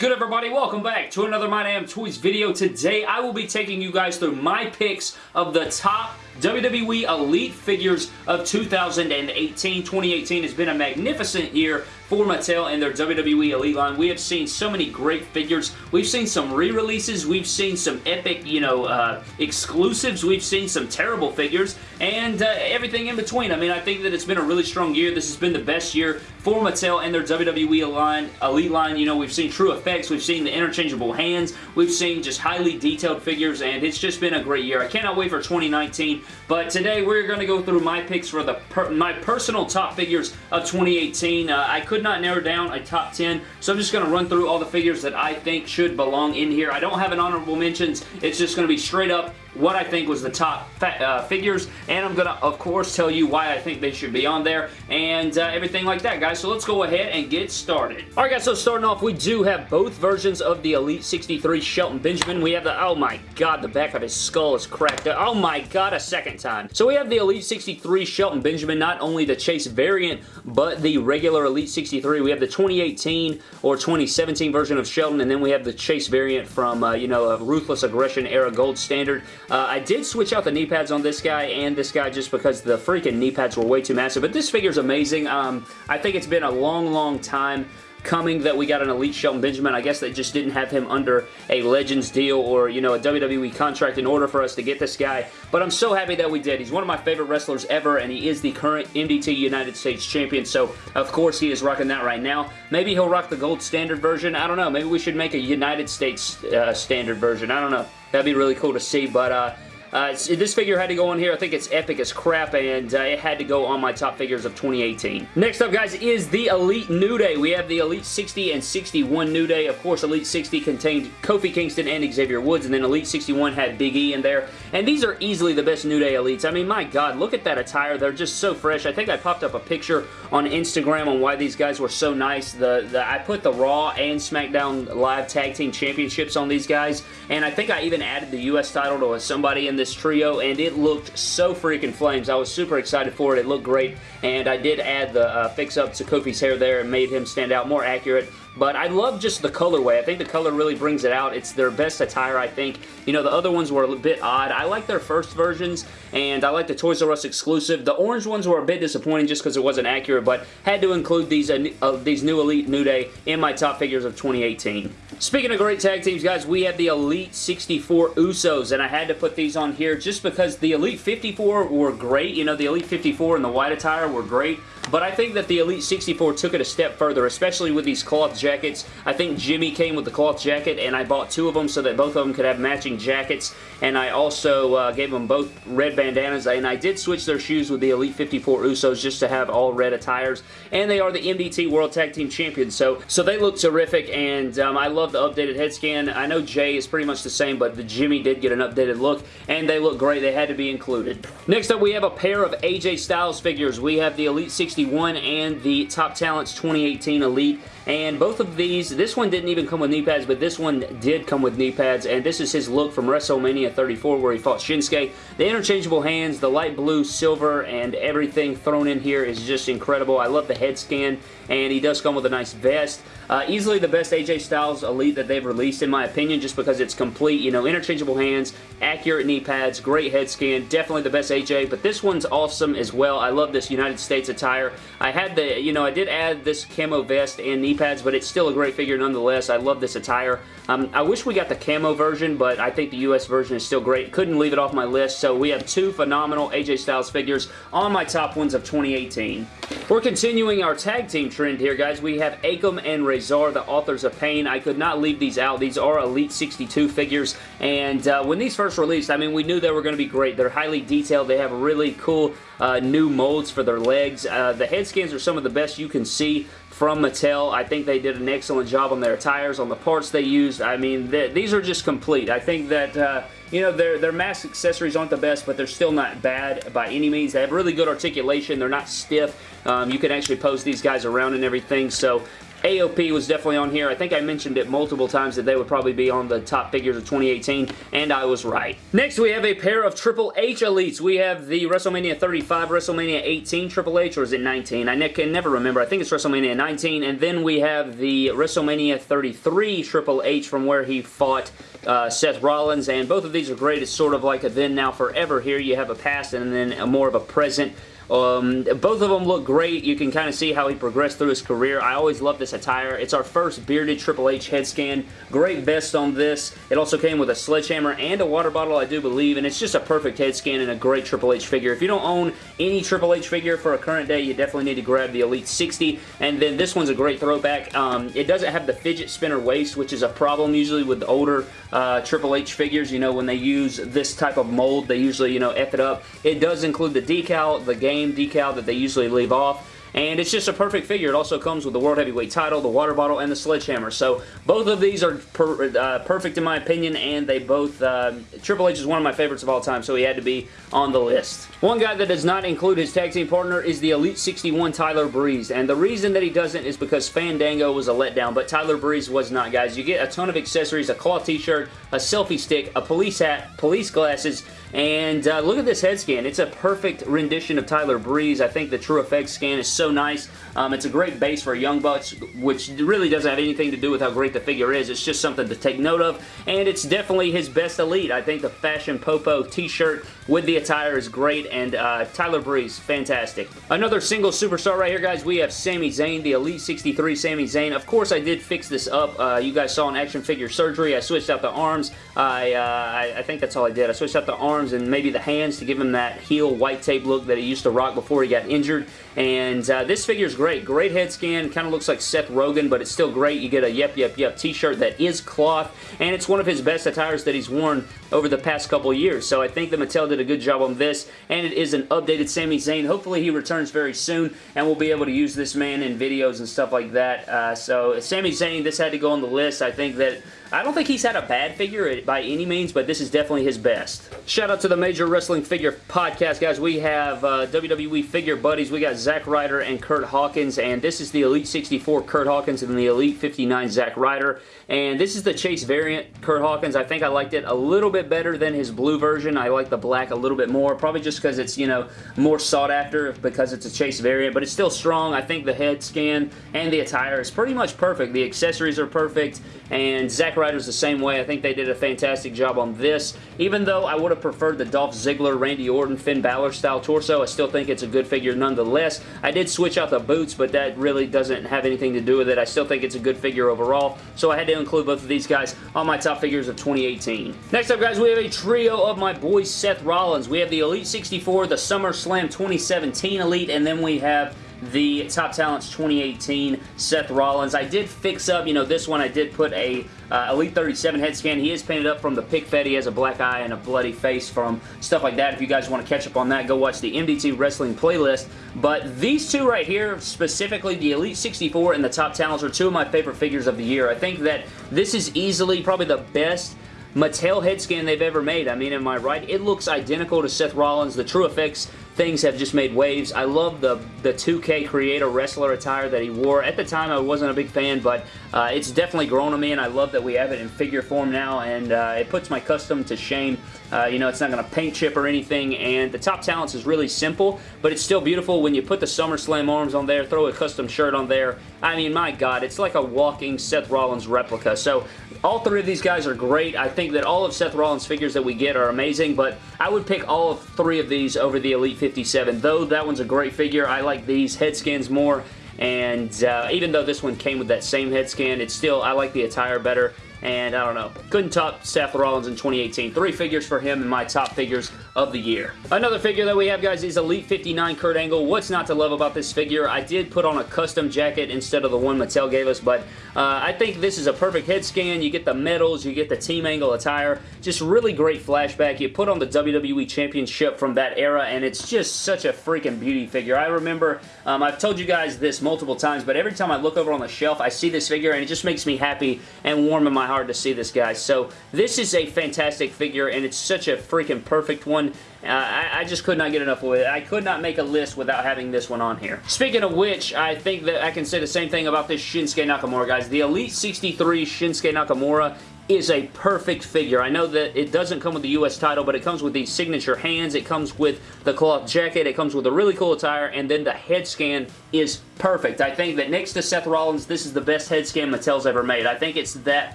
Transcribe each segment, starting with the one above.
good everybody? Welcome back to another My Damn Toys video. Today I will be taking you guys through my picks of the top WWE Elite figures of 2018. 2018 has been a magnificent year for Mattel and their WWE Elite line. We have seen so many great figures. We've seen some re-releases. We've seen some epic, you know, uh, exclusives. We've seen some terrible figures and uh, everything in between. I mean, I think that it's been a really strong year. This has been the best year for Mattel and their WWE line, Elite line. You know, we've seen true effects. We've seen the interchangeable hands. We've seen just highly detailed figures and it's just been a great year. I cannot wait for 2019, but today we're going to go through my picks for the per my personal top figures of 2018. Uh, I could could not narrow down a top 10, so I'm just going to run through all the figures that I think should belong in here. I don't have an honorable mentions. It's just going to be straight up what I think was the top uh, figures, and I'm going to, of course, tell you why I think they should be on there, and uh, everything like that, guys. So let's go ahead and get started. Alright, guys, so starting off, we do have both versions of the Elite 63 Shelton Benjamin. We have the, oh my god, the back of his skull is cracked. Oh my god, a second time. So we have the Elite 63 Shelton Benjamin, not only the Chase variant, but the regular Elite 63. We have the 2018 or 2017 version of Shelton, and then we have the Chase variant from, uh, you know, a Ruthless Aggression era Gold Standard. Uh, I did switch out the knee pads on this guy and this guy just because the freaking knee pads were way too massive, but this figure's amazing. Um, I think it's been a long, long time coming that we got an Elite Shelton Benjamin. I guess they just didn't have him under a Legends deal or, you know, a WWE contract in order for us to get this guy. But I'm so happy that we did. He's one of my favorite wrestlers ever, and he is the current MDT United States Champion, so of course he is rocking that right now. Maybe he'll rock the gold standard version. I don't know. Maybe we should make a United States uh, standard version. I don't know. That'd be really cool to see, but uh, uh, this figure had to go on here. I think it's epic as crap, and uh, it had to go on my top figures of 2018. Next up, guys, is the Elite New Day. We have the Elite 60 and 61 New Day. Of course, Elite 60 contained Kofi Kingston and Xavier Woods, and then Elite 61 had Big E in there. And these are easily the best New Day Elites. I mean, my God, look at that attire. They're just so fresh. I think I popped up a picture on Instagram on why these guys were so nice. The, the I put the Raw and SmackDown Live Tag Team Championships on these guys, and I think I even added the U.S. title to somebody in this trio, and it looked so freaking flames. I was super excited for it. It looked great, and I did add the uh, fix-up to Kofi's hair there and made him stand out more accurate. But I love just the colorway. I think the color really brings it out. It's their best attire, I think. You know, the other ones were a bit odd. I like their first versions, and I like the Toys R Us exclusive. The orange ones were a bit disappointing just because it wasn't accurate, but had to include these, uh, uh, these new Elite New Day in my top figures of 2018. Speaking of great tag teams, guys, we have the Elite 64 Usos, and I had to put these on here just because the Elite 54 were great. You know, the Elite 54 and the white attire were great, but I think that the Elite 64 took it a step further, especially with these cloth jackets. I think Jimmy came with the cloth jacket, and I bought two of them so that both of them could have matching jackets, and I also uh, gave them both red bandanas, and I did switch their shoes with the Elite 54 Usos just to have all red attires, and they are the MDT World Tag Team Champions, so, so they look terrific, and um, I love the updated head scan. I know Jay is pretty much the same, but the Jimmy did get an updated look, and they look great. They had to be included. Next up, we have a pair of AJ Styles figures. We have the Elite 61 and the Top Talents 2018 Elite and both of these, this one didn't even come with knee pads, but this one did come with knee pads, and this is his look from WrestleMania 34 where he fought Shinsuke. The interchangeable hands, the light blue, silver, and everything thrown in here is just incredible. I love the head scan, and he does come with a nice vest. Uh, easily the best AJ Styles Elite that they've released, in my opinion, just because it's complete, you know, interchangeable hands, accurate knee pads, great head scan, definitely the best AJ, but this one's awesome as well. I love this United States attire. I had the, you know, I did add this camo vest and knee pads, but it's still a great figure nonetheless. I love this attire. Um, I wish we got the camo version, but I think the US version is still great. Couldn't leave it off my list, so we have two phenomenal AJ Styles figures on my top ones of 2018. We're continuing our tag team trend here, guys. We have Akam and Razor, the authors of Pain. I could not leave these out. These are Elite 62 figures, and uh, when these first released, I mean, we knew they were going to be great. They're highly detailed. They have really cool uh, new molds for their legs. Uh, the head scans are some of the best you can see from Mattel. I think they did an excellent job on their tires, on the parts they used. I mean, these are just complete. I think that, uh, you know, their, their mask accessories aren't the best, but they're still not bad by any means. They have really good articulation. They're not stiff. Um, you can actually pose these guys around and everything, so AOP was definitely on here. I think I mentioned it multiple times that they would probably be on the top figures of 2018, and I was right. Next, we have a pair of Triple H Elites. We have the WrestleMania 35, WrestleMania 18 Triple H, or is it 19? I ne can never remember. I think it's WrestleMania 19, and then we have the WrestleMania 33 Triple H from where he fought uh, Seth Rollins, and both of these are great. It's sort of like a then, now, forever. Here you have a past and then a more of a present um, both of them look great. You can kind of see how he progressed through his career. I always love this attire. It's our first bearded Triple H head scan. Great vest on this. It also came with a sledgehammer and a water bottle, I do believe, and it's just a perfect head scan and a great Triple H figure. If you don't own any Triple H figure for a current day, you definitely need to grab the Elite 60, and then this one's a great throwback. Um, it doesn't have the fidget spinner waist, which is a problem usually with the older uh, Triple H figures. You know, when they use this type of mold, they usually, you know, F it up. It does include the decal, the game decal that they usually leave off. And it's just a perfect figure. It also comes with the World Heavyweight title, the water bottle, and the sledgehammer. So both of these are per, uh, perfect in my opinion, and they both... Uh, Triple H is one of my favorites of all time, so he had to be on the list. One guy that does not include his tag team partner is the Elite 61 Tyler Breeze, and the reason that he doesn't is because Fandango was a letdown, but Tyler Breeze was not, guys. You get a ton of accessories, a cloth t-shirt, a selfie stick, a police hat, police glasses, and uh, look at this head scan. It's a perfect rendition of Tyler Breeze. I think the TrueFX scan is so nice. Um, it's a great base for Young Bucks, which really doesn't have anything to do with how great the figure is. It's just something to take note of, and it's definitely his best Elite. I think the Fashion Popo t-shirt with the attire is great, and uh, Tyler Breeze, fantastic. Another single superstar right here, guys. We have Sami Zayn, the Elite 63 Sami Zayn. Of course, I did fix this up. Uh, you guys saw an action figure surgery. I switched out the arms. I, uh, I, I think that's all I did. I switched out the arms and maybe the hands to give him that heel white tape look that he used to rock before he got injured. And uh, this figure is great. Great head scan. Kind of looks like Seth Rogen, but it's still great. You get a Yep Yep Yep t-shirt that is cloth, and it's one of his best attires that he's worn over the past couple years. So I think that Mattel did a good job on this, and it is an updated Sami Zayn. Hopefully he returns very soon, and we'll be able to use this man in videos and stuff like that. Uh, so Sami Zayn, this had to go on the list. I think that I don't think he's had a bad figure by any means, but this is definitely his best. Shout out to the Major Wrestling Figure Podcast, guys. We have uh, WWE Figure Buddies. We got Zack Ryder and Kurt Hawkins, and this is the Elite 64 Kurt Hawkins and the Elite 59 Zack Ryder. And this is the Chase variant Kurt Hawkins. I think I liked it a little bit better than his blue version. I like the black a little bit more, probably just because it's, you know, more sought after because it's a Chase variant, but it's still strong. I think the head scan and the attire is pretty much perfect. The accessories are perfect, and Zack Ryder's the same way. I think they did a fantastic job on this. Even though I would have preferred the Dolph Ziggler, Randy Orton, Finn Balor style torso, I still think it's a good figure nonetheless. I did switch out the boots, but that really doesn't have anything to do with it. I still think it's a good figure overall, so I had to include both of these guys on my top figures of 2018. Next up, guys, we have a trio of my boy Seth Rollins. We have the Elite 64, the SummerSlam 2017 Elite, and then we have the Top Talents 2018 Seth Rollins. I did fix up, you know, this one I did put a uh, Elite 37 head scan. He is painted up from the pick fed. He has a black eye and a bloody face from stuff like that. If you guys want to catch up on that, go watch the MDT Wrestling playlist. But these two right here, specifically the Elite 64 and the Top Talents, are two of my favorite figures of the year. I think that this is easily probably the best Mattel head scan they've ever made. I mean, am I right? It looks identical to Seth Rollins. The TrueFX things have just made waves. I love the, the 2K Creator Wrestler attire that he wore. At the time, I wasn't a big fan, but uh, it's definitely grown on me, and I love that we have it in figure form now, and uh, it puts my custom to shame. Uh, you know, it's not going to paint chip or anything, and the Top Talents is really simple, but it's still beautiful when you put the SummerSlam arms on there, throw a custom shirt on there. I mean, my God, it's like a walking Seth Rollins replica. So, all three of these guys are great. I think that all of Seth Rollins' figures that we get are amazing, but I would pick all of three of these over the Elite 57. Though that one's a great figure, I like these head skins more. And uh, even though this one came with that same head scan, it's still, I like the attire better. And I don't know, couldn't top Seth Rollins in 2018. Three figures for him in my top figures of the year. Another figure that we have, guys, is Elite 59 Kurt Angle. What's not to love about this figure? I did put on a custom jacket instead of the one Mattel gave us, but uh, I think this is a perfect head scan. You get the medals, you get the Team Angle attire. Just really great flashback. You put on the WWE Championship from that era, and it's just such a freaking beauty figure. I remember, um, I've told you guys this multiple times, but every time I look over on the shelf, I see this figure, and it just makes me happy and warm in my hard to see this guy. So this is a fantastic figure, and it's such a freaking perfect one. Uh, I, I, just could not get enough of it. I could not make a list without having this one on here. Speaking of which, I think that I can say the same thing about this Shinsuke Nakamura, guys. The Elite 63 Shinsuke Nakamura is a perfect figure. I know that it doesn't come with the U.S. title, but it comes with the signature hands, it comes with the cloth jacket, it comes with a really cool attire, and then the head scan is perfect. I think that next to Seth Rollins, this is the best head scan Mattel's ever made. I think it's that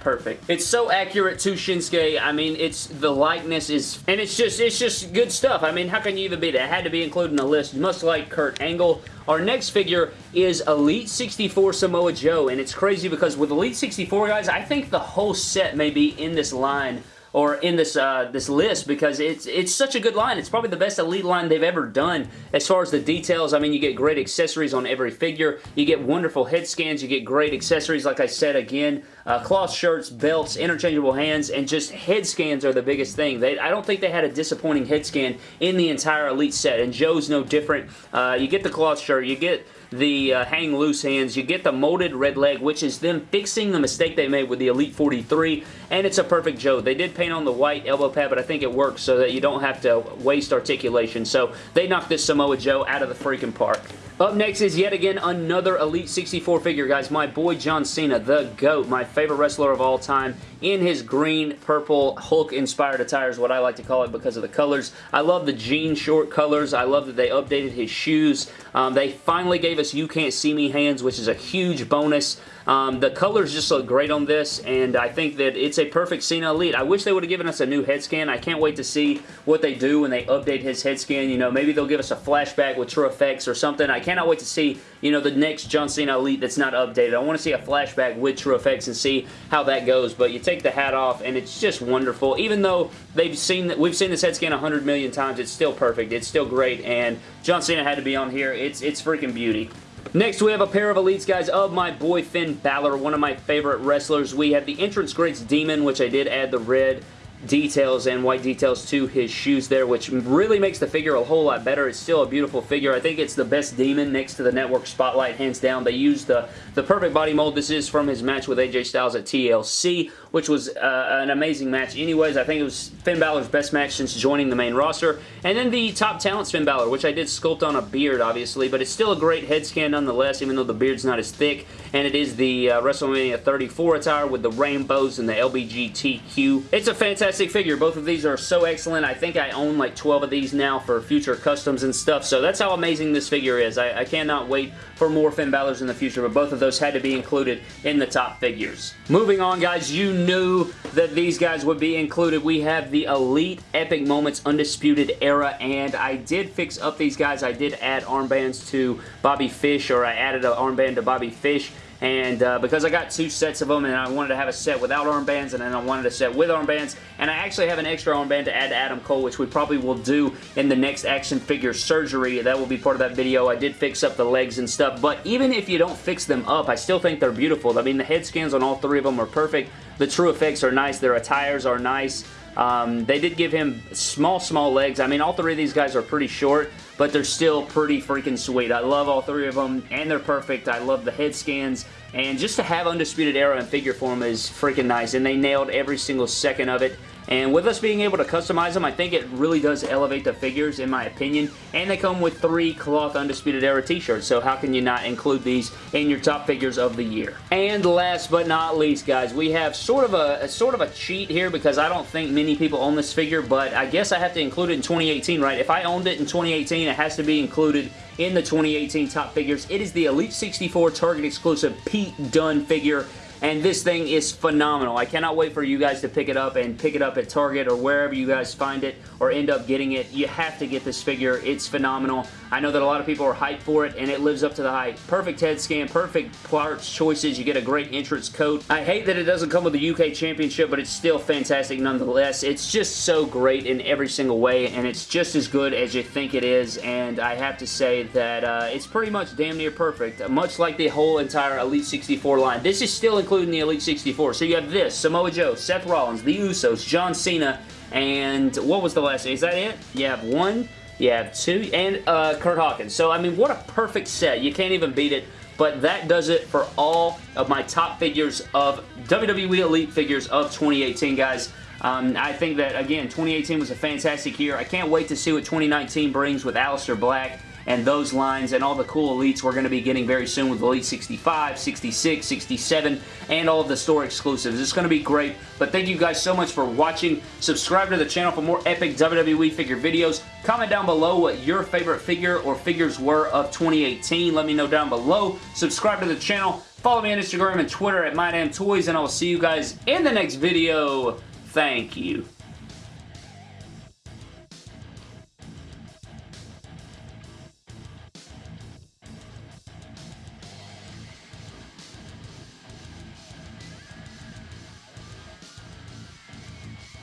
perfect. It's so accurate to Shinsuke. I mean, it's the likeness is, and it's just, it's just good stuff. I mean, how can you even beat it? It had to be included in the list. You must like Kurt Angle. Our next figure is Elite 64 Samoa Joe, and it's crazy because with Elite 64, guys, I think the whole set may be in this line or in this uh, this list because it's it's such a good line. It's probably the best Elite line they've ever done as far as the details. I mean, you get great accessories on every figure. You get wonderful head scans. You get great accessories, like I said again. Uh, cloth shirts, belts, interchangeable hands, and just head scans are the biggest thing. They, I don't think they had a disappointing head scan in the entire Elite set, and Joe's no different. Uh, you get the cloth shirt, you get the uh, hang loose hands. You get the molded red leg, which is them fixing the mistake they made with the Elite 43, and it's a perfect Joe. They did paint on the white elbow pad, but I think it works so that you don't have to waste articulation. So they knocked this Samoa Joe out of the freaking park. Up next is yet again another Elite 64 figure, guys. My boy John Cena, the GOAT, my favorite wrestler of all time, in his green, purple, Hulk-inspired attire is what I like to call it because of the colors. I love the jean short colors. I love that they updated his shoes. Um, they finally gave us You Can't See Me hands, which is a huge bonus. Um, the colors just look great on this, and I think that it's a perfect Cena Elite. I wish they would have given us a new head scan. I can't wait to see what they do when they update his head scan. You know, maybe they'll give us a flashback with true effects or something. I cannot wait to see, you know, the next John Cena Elite that's not updated. I want to see a flashback with true effects and see how that goes, but you take the hat off, and it's just wonderful. Even though they've seen that we've seen this head scan 100 million times, it's still perfect. It's still great, and John Cena had to be on here. It's, it's freaking beauty. Next, we have a pair of Elites, guys, of my boy Finn Balor, one of my favorite wrestlers. We have the Entrance Greats Demon, which I did add the red details and white details to his shoes there, which really makes the figure a whole lot better. It's still a beautiful figure. I think it's the best Demon next to the Network Spotlight, hands down. They used the, the perfect body mold. This is from his match with AJ Styles at TLC, which was uh, an amazing match. Anyways, I think it was Finn Balor's best match since joining the main roster. And then the Top Talent Finn Balor, which I did sculpt on a beard, obviously, but it's still a great head scan nonetheless, even though the beard's not as thick. And it is the uh, WrestleMania 34 attire with the rainbows and the LBGTQ. It's a fantastic figure. Both of these are so excellent. I think I own like 12 of these now for future customs and stuff, so that's how amazing this figure is. I, I cannot wait for more Finn Balor's in the future, but both of those had to be included in the top figures. Moving on, guys, you knew that these guys would be included. We have the Elite Epic Moments Undisputed Era, and I did fix up these guys. I did add armbands to Bobby Fish, or I added an armband to Bobby Fish, and uh, because I got two sets of them and I wanted to have a set without armbands and then I wanted a set with armbands and I actually have an extra armband to add to Adam Cole which we probably will do in the next action figure surgery. That will be part of that video. I did fix up the legs and stuff but even if you don't fix them up I still think they're beautiful. I mean the head scans on all three of them are perfect. The true effects are nice. Their attires are nice. Um, they did give him small, small legs. I mean, all three of these guys are pretty short, but they're still pretty freaking sweet. I love all three of them, and they're perfect. I love the head scans, and just to have Undisputed Era in figure form is freaking nice, and they nailed every single second of it. And with us being able to customize them, I think it really does elevate the figures, in my opinion. And they come with three cloth Undisputed Era t-shirts, so how can you not include these in your top figures of the year? And last but not least, guys, we have sort of a, a sort of a cheat here because I don't think many people own this figure, but I guess I have to include it in 2018, right? If I owned it in 2018, it has to be included in the 2018 top figures. It is the Elite 64 Target exclusive Pete Dunne figure and this thing is phenomenal. I cannot wait for you guys to pick it up and pick it up at Target or wherever you guys find it or end up getting it. You have to get this figure. It's phenomenal. I know that a lot of people are hyped for it and it lives up to the hype. Perfect head scan, perfect parts choices. You get a great entrance coat. I hate that it doesn't come with the UK Championship, but it's still fantastic nonetheless. It's just so great in every single way and it's just as good as you think it is and I have to say that uh, it's pretty much damn near perfect. Much like the whole entire Elite 64 line. This is still including the Elite 64. So you have this, Samoa Joe, Seth Rollins, The Usos, John Cena, and what was the last? Is that it? You have one, you have two, and uh, Kurt Hawkins. So, I mean, what a perfect set. You can't even beat it. but that does it for all of my top figures of WWE Elite figures of 2018, guys. Um, I think that, again, 2018 was a fantastic year. I can't wait to see what 2019 brings with Aleister Black and those lines and all the cool elites we're going to be getting very soon with Elite 65, 66, 67, and all of the store exclusives. It's going to be great, but thank you guys so much for watching. Subscribe to the channel for more epic WWE figure videos. Comment down below what your favorite figure or figures were of 2018. Let me know down below. Subscribe to the channel. Follow me on Instagram and Twitter at MyDamnToys, and I will see you guys in the next video. Thank you.